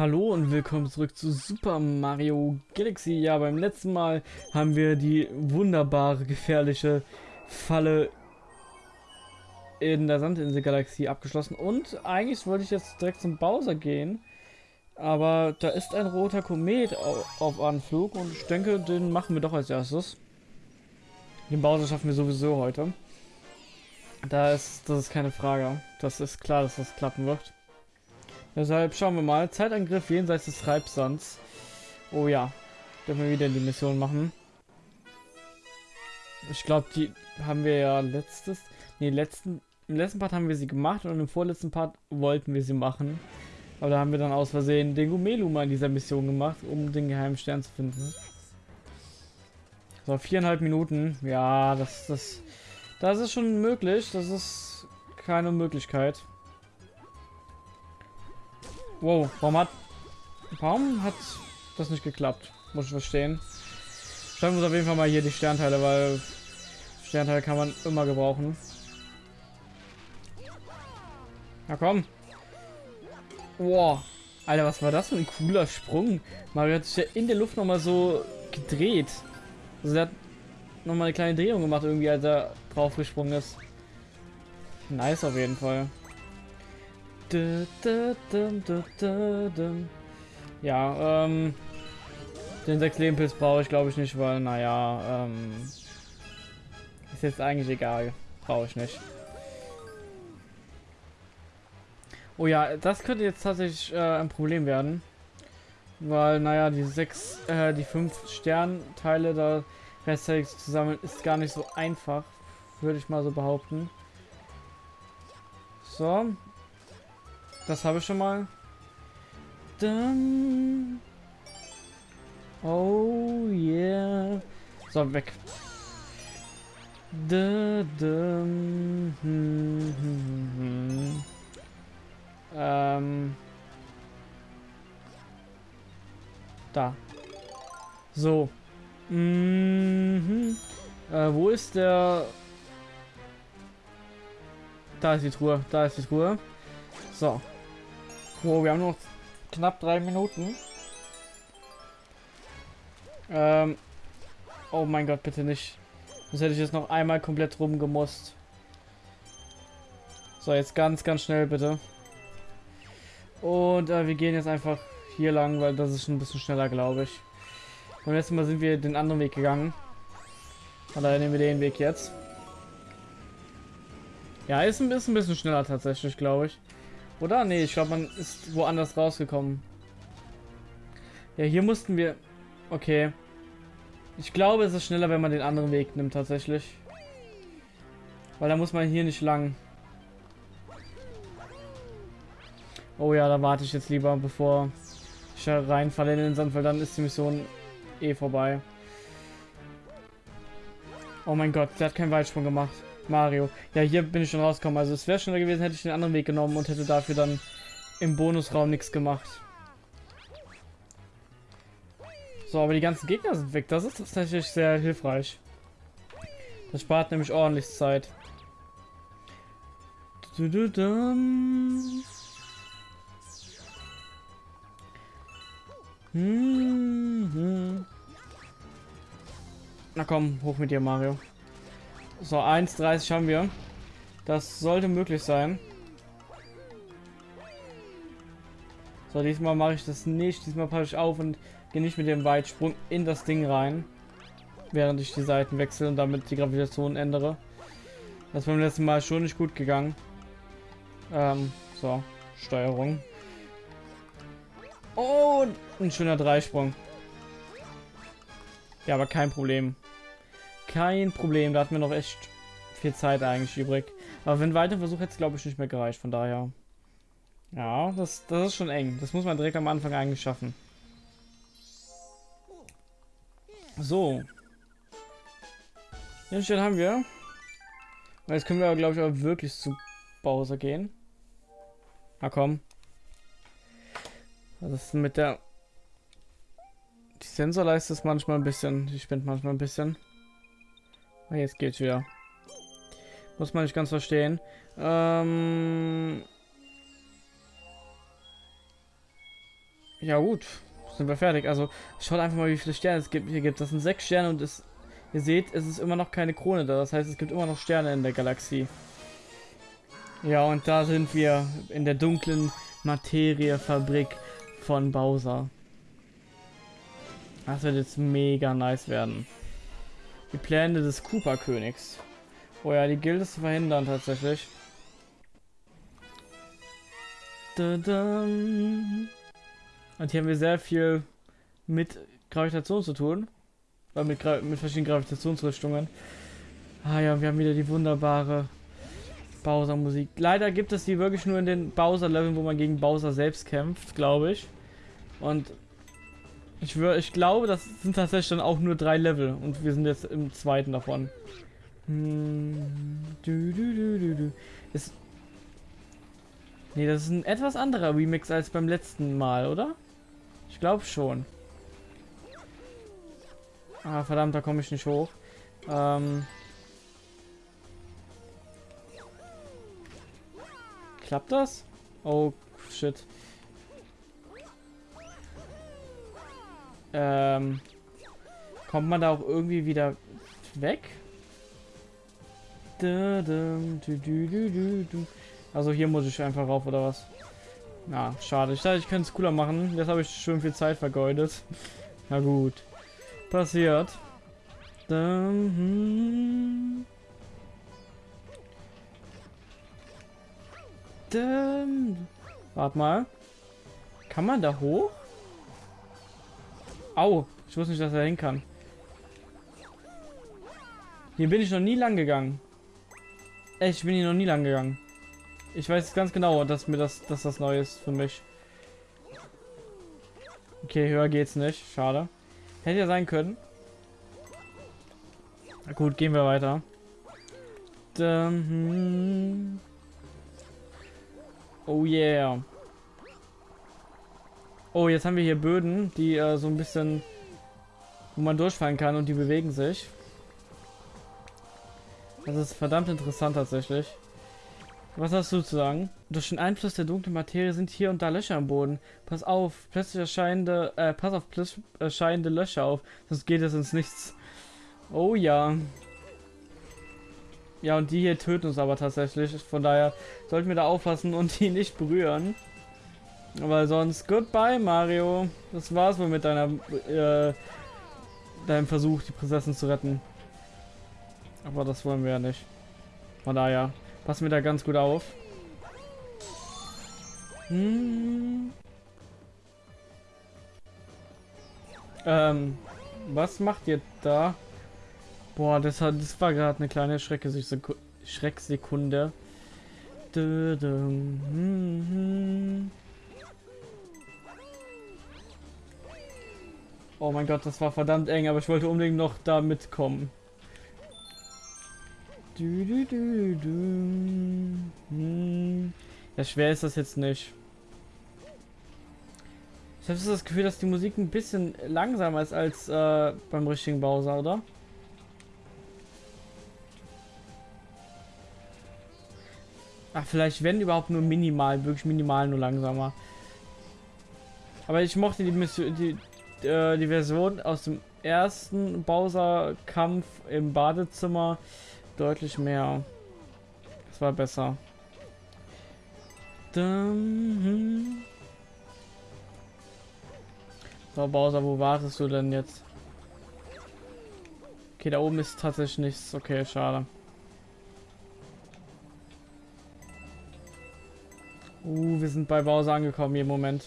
Hallo und willkommen zurück zu Super Mario Galaxy. Ja, beim letzten Mal haben wir die wunderbare, gefährliche Falle in der Sandinsel-Galaxie abgeschlossen. Und eigentlich wollte ich jetzt direkt zum Bowser gehen. Aber da ist ein roter Komet auf Anflug und ich denke, den machen wir doch als erstes. Den Bowser schaffen wir sowieso heute. Da ist, das ist keine Frage. Das ist klar, dass das klappen wird. Deshalb schauen wir mal. Zeitangriff jenseits des Treibsands. Oh ja. Dürfen wir wieder die Mission machen. Ich glaube, die haben wir ja letztes... Nee, letzten, im letzten Part haben wir sie gemacht und im vorletzten Part wollten wir sie machen. Aber da haben wir dann aus Versehen den Gumelu mal in dieser Mission gemacht, um den geheimen Stern zu finden. So, viereinhalb Minuten. Ja, das, das, das ist schon möglich. Das ist keine Möglichkeit. Wow, warum hat... Warum hat das nicht geklappt? Muss ich verstehen. Schauen wir uns auf jeden Fall mal hier die Sternteile, weil Sternteile kann man immer gebrauchen. Na komm. Wow. Alter, was war das für ein cooler Sprung? Mario hat sich ja in der Luft nochmal so gedreht. Also er hat nochmal eine kleine Drehung gemacht irgendwie, als er drauf gesprungen ist. Nice auf jeden Fall. Ja, ähm, den 6 Lebenpilz brauche ich glaube ich nicht, weil, naja, ähm, ist jetzt eigentlich egal. Brauche ich nicht. Oh ja, das könnte jetzt tatsächlich äh, ein Problem werden. Weil, naja, die sechs, äh, die fünf Sternteile da rechtzeitig zusammen ist gar nicht so einfach, würde ich mal so behaupten. So, das habe ich schon mal. Dann. Oh yeah. So, weg. Da, da, hm, hm, hm, hm. Ähm. Da. So. Mhm. Äh, wo ist der... Da ist die Truhe. Da ist die Truhe. So. Wow, wir haben noch knapp drei Minuten. Ähm. Oh mein Gott, bitte nicht. Das hätte ich jetzt noch einmal komplett rumgemusst. So, jetzt ganz, ganz schnell bitte. Und äh, wir gehen jetzt einfach hier lang, weil das ist schon ein bisschen schneller, glaube ich. Beim letzten Mal sind wir den anderen Weg gegangen. Und daher nehmen wir den Weg jetzt. Ja, ist ein bisschen, ein bisschen schneller tatsächlich, glaube ich. Oder? Nee, ich glaube, man ist woanders rausgekommen. Ja, hier mussten wir... Okay. Ich glaube, es ist schneller, wenn man den anderen Weg nimmt, tatsächlich. Weil da muss man hier nicht lang. Oh ja, da warte ich jetzt lieber, bevor ich reinfalle in den Sand, weil dann ist die Mission eh vorbei. Oh mein Gott, der hat keinen Weitsprung gemacht. Mario. Ja, hier bin ich schon rausgekommen. Also es wäre schneller gewesen, hätte ich den anderen Weg genommen und hätte dafür dann im Bonusraum nichts gemacht. So, aber die ganzen Gegner sind weg. Das ist tatsächlich sehr hilfreich. Das spart nämlich ordentlich Zeit. Du, du, du, hm, hm. Na komm, hoch mit dir, Mario. So, 1,30 haben wir. Das sollte möglich sein. So, diesmal mache ich das nicht. Diesmal passe ich auf und gehe nicht mit dem Weitsprung in das Ding rein. Während ich die Seiten wechsle und damit die Gravitation ändere. Das beim letzten Mal schon nicht gut gegangen. Ähm, so, Steuerung. Und ein schöner Dreisprung. Ja, aber kein Problem. Kein Problem, da hatten wir noch echt viel Zeit eigentlich übrig. Aber wenn weiter Versuch hätte es glaube ich nicht mehr gereicht, von daher. Ja, das, das ist schon eng. Das muss man direkt am Anfang eigentlich schaffen. So. Den Stern haben wir. Und jetzt können wir, glaube ich, auch wirklich zu Bowser gehen. Na komm. Was ist mit der... Die Sensorleiste ist manchmal ein bisschen... Die spinnt manchmal ein bisschen. Ah, jetzt geht's wieder. Muss man nicht ganz verstehen. Ähm Ja gut, sind wir fertig. Also schaut einfach mal, wie viele Sterne es gibt, hier gibt. Das sind sechs Sterne und es, ihr seht, es ist immer noch keine Krone da. Das heißt, es gibt immer noch Sterne in der Galaxie. Ja, und da sind wir in der dunklen Materiefabrik von Bowser. Das wird jetzt mega nice werden. Die Pläne des Cooper-Königs. Oh ja, die gilt es zu verhindern tatsächlich. Und hier haben wir sehr viel mit Gravitation zu tun. Äh, mit, Gra mit verschiedenen Gravitationsrichtungen. Ah ja, wir haben wieder die wunderbare Bowser-Musik. Leider gibt es die wirklich nur in den Bowser-Leveln, wo man gegen Bowser selbst kämpft, glaube ich. Und ich, ich glaube, das sind tatsächlich dann auch nur drei Level. Und wir sind jetzt im zweiten davon. Hm, du, du, du. Ist, nee, das ist ein etwas anderer Remix als beim letzten Mal, oder? Ich glaube schon. Ah, verdammt, da komme ich nicht hoch. Ähm... Klappt das? Oh, shit. Ähm, kommt man da auch irgendwie wieder weg? Also hier muss ich einfach rauf, oder was? Na, schade. Ich dachte, ich könnte es cooler machen. Jetzt habe ich schon viel Zeit vergeudet. Na gut. Passiert. Hm. Warte mal. Kann man da hoch? Au. Ich wusste nicht, dass er hin kann. Hier bin ich noch nie lang gegangen. Echt, ich bin hier noch nie lang gegangen. Ich weiß ganz genau, dass mir das, dass das neu ist für mich. Okay, höher geht's nicht. Schade. Hätte ja sein können. Na gut, gehen wir weiter. Hm. Oh yeah. Oh, jetzt haben wir hier Böden, die äh, so ein bisschen, wo man durchfallen kann und die bewegen sich. Das ist verdammt interessant tatsächlich. Was hast du zu sagen? Durch den Einfluss der dunklen Materie sind hier und da Löcher am Boden. Pass auf, plötzlich erscheinende, äh, pass auf plötzlich erscheinende Löcher auf, sonst geht es ins Nichts. Oh ja. Ja, und die hier töten uns aber tatsächlich. Von daher sollten wir da aufpassen und die nicht berühren. Aber sonst, goodbye Mario. Das war's wohl mit deiner, äh, deinem Versuch, die Prinzessin zu retten. Aber das wollen wir ja nicht. Von daher, passen wir da ganz gut auf. Hm. Ähm, was macht ihr da? Boah, das, hat, das war gerade eine kleine Schrecksekunde. Hm, hm. Oh mein Gott, das war verdammt eng, aber ich wollte unbedingt noch da mitkommen. Du, du, du. Hm. Ja, schwer ist das jetzt nicht. Ich habe das Gefühl, dass die Musik ein bisschen langsamer ist als äh, beim richtigen Bowser, oder? Ach, vielleicht wenn überhaupt nur minimal, wirklich minimal nur langsamer. Aber ich mochte die, Mission, die, äh, die Version aus dem ersten Bowser-Kampf im Badezimmer deutlich mehr. Das war besser. Hm. So, Bowser, wo wartest du denn jetzt? Okay, da oben ist tatsächlich nichts. Okay, schade. Uh, wir sind bei Bowser angekommen hier im Moment.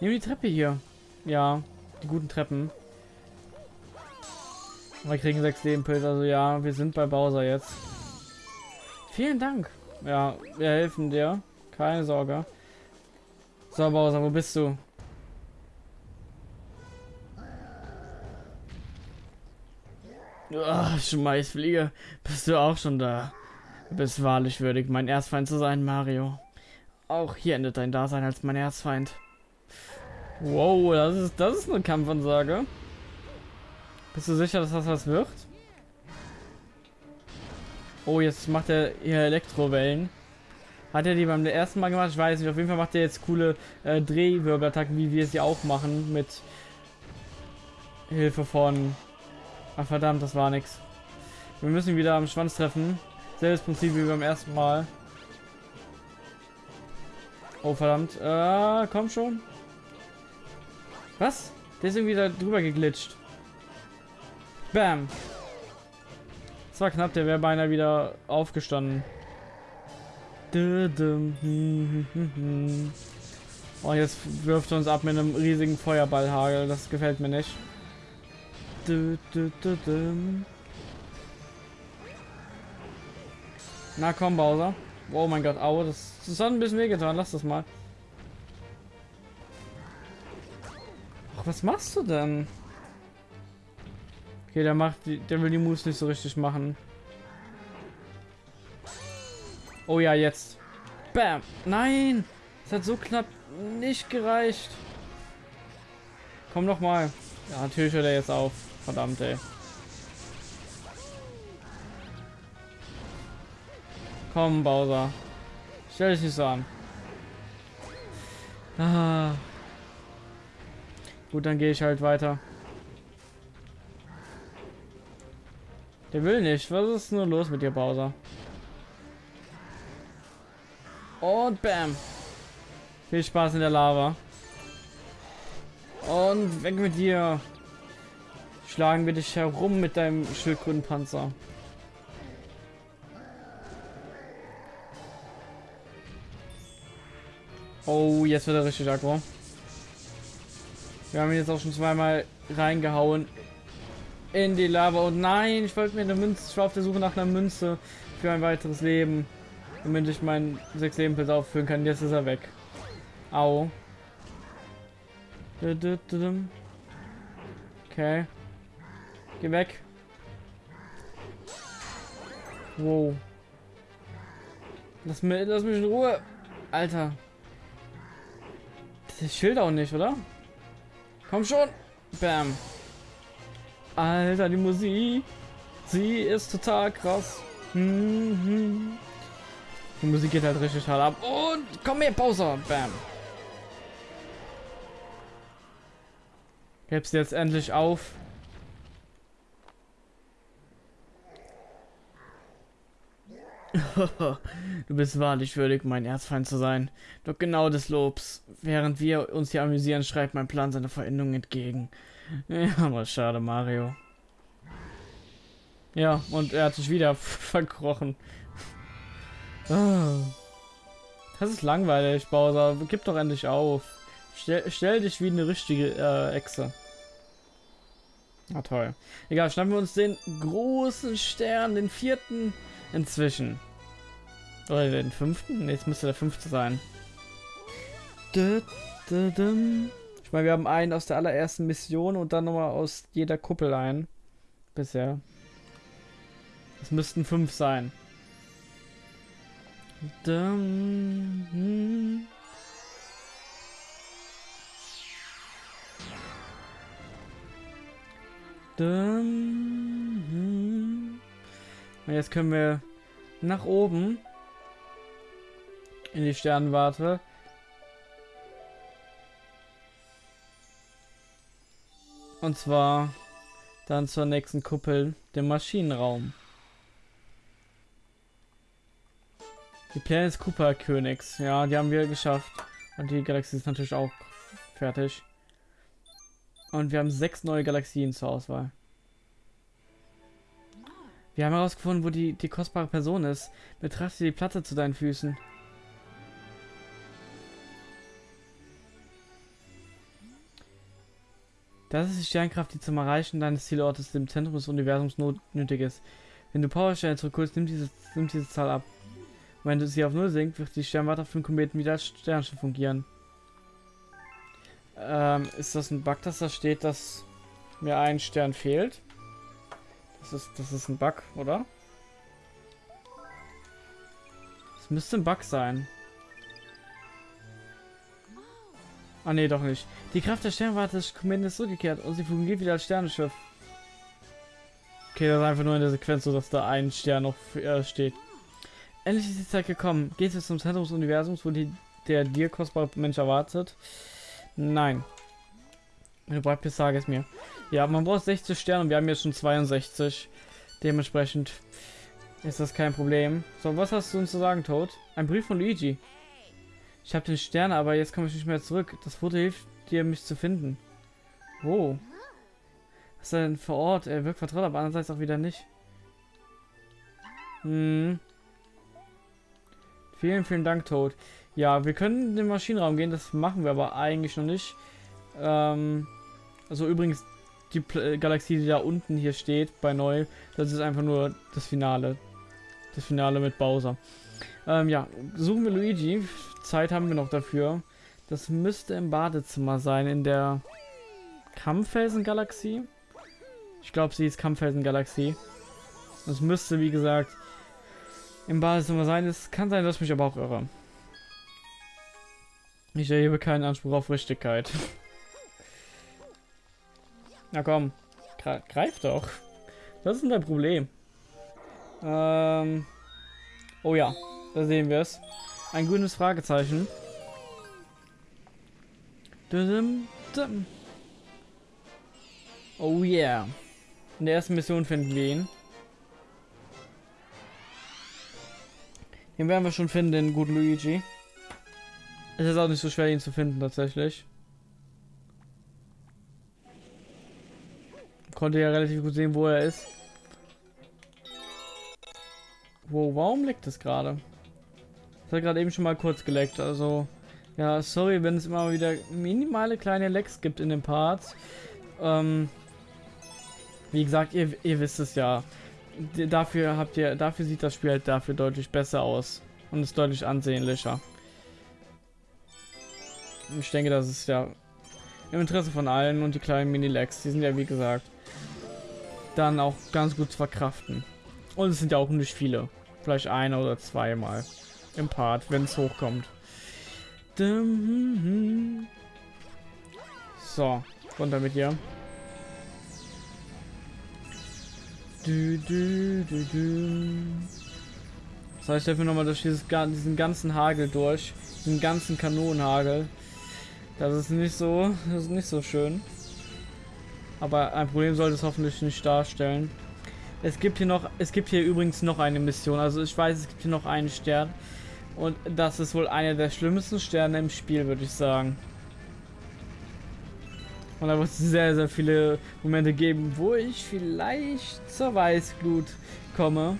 Nehmen die Treppe hier. Ja, die guten Treppen. Wir kriegen sechs Lebenpilze, also ja, wir sind bei Bowser jetzt. Vielen Dank. Ja, wir helfen dir. Keine Sorge. So, Bowser, wo bist du? Oh, Schmeißfliege, bist du auch schon da? Du bist wahrlich würdig, mein Erzfeind zu sein, Mario. Auch hier endet dein Dasein als mein Erzfeind. Wow, das ist, das ist eine Kampfansage. Bist du sicher, dass das was wird? Oh, jetzt macht er hier Elektrowellen. Hat er die beim ersten Mal gemacht? Ich weiß nicht. Auf jeden Fall macht er jetzt coole äh, Drehwirbelattacken, wie wir sie auch machen. Mit Hilfe von... Ach verdammt, das war nix. Wir müssen wieder am Schwanz treffen. Selbes Prinzip wie beim ersten Mal. Oh verdammt. Äh, komm schon. Was? Der ist irgendwie da drüber geglitscht. Bam. Das war knapp, der wäre beinahe wieder aufgestanden. Oh, jetzt wirft er uns ab mit einem riesigen Feuerballhagel. Das gefällt mir nicht. Na komm, Bowser. Oh mein Gott, au, das, das hat ein bisschen wehgetan. Lass das mal. Was machst du denn? Okay, der macht, der will die Moves nicht so richtig machen. Oh ja, jetzt. Bam. Nein. Es hat so knapp nicht gereicht. Komm noch mal. Ja, natürlich hört er jetzt auf. Verdammt, ey. Komm, Bowser. Stell dich nicht so an. Ah. Gut, dann gehe ich halt weiter. Der will nicht. Was ist nur los mit dir, Bowser? Und bam. Viel Spaß in der Lava. Und weg mit dir. Schlagen wir dich herum mit deinem Schildkrötenpanzer. Oh, jetzt wird er richtig aggro. Wir haben jetzt auch schon zweimal reingehauen in die Lava. Und nein, ich wollte mir eine Münze. Ich war auf der Suche nach einer Münze für ein weiteres Leben. Damit ich meinen 6 Leben Pilz auffüllen kann. Jetzt ist er weg. Au. Okay. Geh weg. Wow. Lass mich, lass mich in Ruhe. Alter. Das Schild auch nicht, oder? Komm schon. Bam. Alter, die Musik. Sie ist total krass. Mhm. Die Musik geht halt richtig hart ab. Und komm her, Bowser. Bam. Gib's jetzt endlich auf. du bist wahrlich würdig, mein Erzfeind zu sein. Doch genau des Lobs. Während wir uns hier amüsieren, schreibt mein Plan seine Veränderung entgegen. Ja, aber schade, Mario. Ja, und er hat sich wieder verkrochen. Ah. Das ist langweilig, Bowser. Gib doch endlich auf. Stell, stell dich wie eine richtige äh, Echse. Na toll. Egal, schnappen wir uns den großen Stern, den vierten inzwischen. Oder den fünften? jetzt müsste der fünfte sein. Ich meine, wir haben einen aus der allerersten Mission und dann nochmal aus jeder Kuppel ein. Bisher. Es müssten fünf sein. Hm. Hm. Jetzt können wir nach oben in die Sternwarte. Und zwar dann zur nächsten Kuppel, dem Maschinenraum. Die Pläne des Cooper Königs. Ja, die haben wir geschafft. Und die Galaxie ist natürlich auch fertig. Und wir haben sechs neue Galaxien zur Auswahl. Wir haben herausgefunden, wo die, die kostbare Person ist. Betrachte die Platte zu deinen Füßen. Das ist die Sternkraft, die zum Erreichen deines Zielortes im Zentrum des Universums nötig ist. Wenn du Powersterne zurückholst, nimmt diese, nimmt diese Zahl ab. Wenn du sie auf Null sinkt, wird die Sternwarte auf dem Kometen wieder als Sternschiff fungieren. Ähm, ist das ein Bug, dass da steht, dass mir ein Stern fehlt? Das ist, das ist ein Bug, oder? Das müsste ein Bug sein. Ah nee, doch nicht. Die Kraft der Sternwarte des Kometen ist zurückgekehrt und sie fungiert wieder als Sternenschiff. Okay, das ist einfach nur in der Sequenz so, dass da ein Stern noch äh, steht. endlich ist die Zeit gekommen. Geht es zum Zentrum des Universums, wo die, der dir kostbare Mensch erwartet? Nein. Du bist, sag es mir. Ja, man braucht 60 Sterne und wir haben jetzt schon 62. Dementsprechend ist das kein Problem. So, was hast du uns zu sagen, Toad? Ein Brief von Luigi. Ich habe den Stern, aber jetzt komme ich nicht mehr zurück. Das Foto hilft dir, mich zu finden. Wo? Was ist denn vor Ort? Er wirkt vertraut, aber andererseits auch wieder nicht. Hm. Vielen, vielen Dank, Toad. Ja, wir können in den Maschinenraum gehen, das machen wir aber eigentlich noch nicht. Ähm, also übrigens, die Pl äh, Galaxie, die da unten hier steht, bei Neu, das ist einfach nur das Finale. Das Finale mit Bowser. Ähm, ja, suchen wir Luigi. Zeit haben wir noch dafür. Das müsste im Badezimmer sein, in der Kampffelsen-Galaxie. Ich glaube, sie ist Kampffelsen-Galaxie. Das müsste, wie gesagt, im Badezimmer sein. Es kann sein, dass ich mich aber auch irre. Ich erhebe keinen Anspruch auf Richtigkeit. Na komm, greif doch. Was ist dein Problem? Ähm. Oh ja, da sehen wir es. Ein grünes Fragezeichen. Oh yeah. In der ersten Mission finden wir ihn. Den werden wir schon finden, den guten Luigi. Es ist auch nicht so schwer, ihn zu finden, tatsächlich. Konnte ja relativ gut sehen, wo er ist. Wo, warum leckt es gerade? Das hat gerade eben schon mal kurz geleckt, also... Ja, sorry, wenn es immer wieder minimale kleine Lecks gibt in den Parts. Ähm, wie gesagt, ihr, ihr wisst es ja. Dafür habt ihr, dafür sieht das Spiel halt dafür deutlich besser aus und ist deutlich ansehnlicher. Ich denke, das ist ja im Interesse von allen und die kleinen Mini-Lags, die sind ja wie gesagt dann auch ganz gut zu verkraften. Und es sind ja auch nicht viele. Vielleicht eine oder zweimal im Part, wenn es hochkommt. So, runter mit dir. Das heißt, dafür nochmal durch dieses, diesen ganzen Hagel durch. Den ganzen Kanonenhagel. Das ist nicht so, das ist nicht so schön. Aber ein Problem sollte es hoffentlich nicht darstellen. Es gibt hier noch, es gibt hier übrigens noch eine Mission. Also ich weiß, es gibt hier noch einen Stern. Und das ist wohl einer der schlimmsten Sterne im Spiel, würde ich sagen. Und da wird es sehr, sehr viele Momente geben, wo ich vielleicht zur Weißglut komme.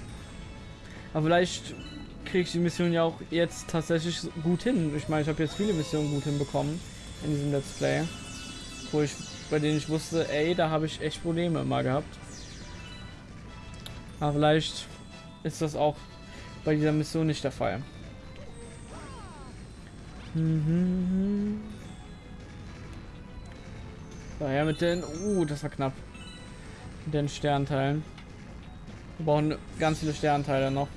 Aber vielleicht kriege ich die Mission ja auch jetzt tatsächlich gut hin. Ich meine, ich habe jetzt viele Missionen gut hinbekommen in diesem Let's Play. Wo ich, bei denen ich wusste, ey, da habe ich echt Probleme immer gehabt. Aber vielleicht ist das auch bei dieser Mission nicht der Fall. Mhm. Ja, mit den... Uh, das war knapp. Mit den Sternteilen. Wir brauchen ganz viele Sternteile noch.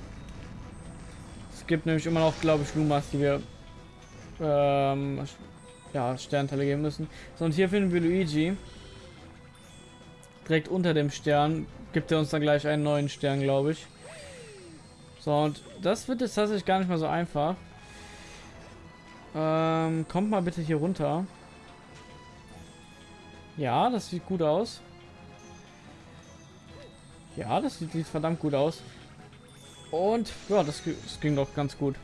Es gibt nämlich immer noch, glaube ich, Lumas, die wir ähm, ja, Sternteile geben müssen. So, und hier finden wir Luigi. Direkt unter dem Stern gibt er uns dann gleich einen neuen Stern, glaube ich. So, und das wird jetzt tatsächlich gar nicht mal so einfach. Ähm, kommt mal bitte hier runter. Ja, das sieht gut aus. Ja, das sieht, sieht verdammt gut aus. Und ja, das, das ging doch ganz gut.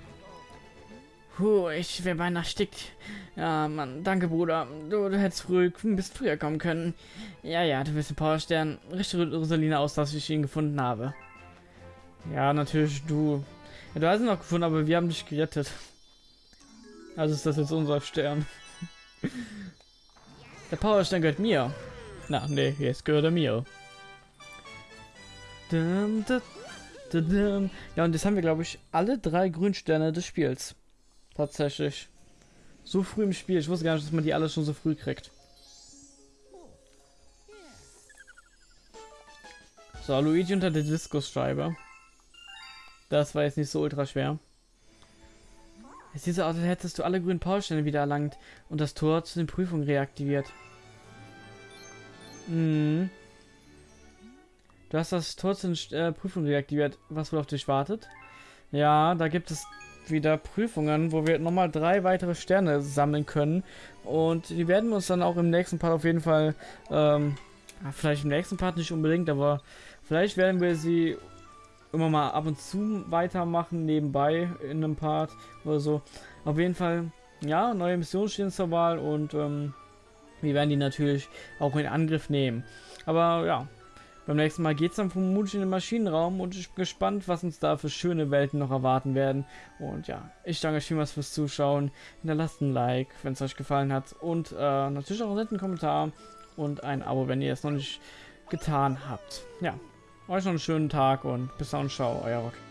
Puh, ich wäre beinahe erstickt. Ja, Mann, danke, Bruder. Du, du hättest früh, bist früher kommen können. Ja, ja, du bist ein Powerstern. Richte Rosalina aus, dass ich ihn gefunden habe. Ja, natürlich, du. Ja, du hast ihn noch gefunden, aber wir haben dich gerettet. Also ist das jetzt unser Stern. Der Powerstern gehört mir. Na, nee, jetzt gehört er mir. Ja, und jetzt haben wir, glaube ich, alle drei Grünsterne des Spiels. Tatsächlich. So früh im Spiel. Ich wusste gar nicht, dass man die alle schon so früh kriegt. So, Luigi unter der Diskusscheibe. Das war jetzt nicht so ultra schwer. Es sieht so aus, als hättest du alle grünen Powersterne wieder erlangt und das Tor zu den Prüfungen reaktiviert. Mhm. Du hast das Tor zu den äh, Prüfungen reaktiviert, was wohl auf dich wartet. Ja, da gibt es wieder Prüfungen, wo wir nochmal drei weitere Sterne sammeln können. Und die werden wir uns dann auch im nächsten Part auf jeden Fall, ähm, vielleicht im nächsten Part nicht unbedingt, aber vielleicht werden wir sie immer mal ab und zu weitermachen, nebenbei in einem Part oder so. Auf jeden Fall, ja, neue Missionen stehen zur Wahl und ähm, wir werden die natürlich auch in Angriff nehmen. Aber ja, beim nächsten Mal geht es dann vermutlich in den Maschinenraum und ich bin gespannt, was uns da für schöne Welten noch erwarten werden. Und ja, ich danke euch vielmals fürs Zuschauen. Hinterlasst ein Like, wenn es euch gefallen hat. Und äh, natürlich auch einen netten Kommentar und ein Abo, wenn ihr es noch nicht getan habt. Ja, euch noch einen schönen Tag und bis dann, ciao, euer Rock.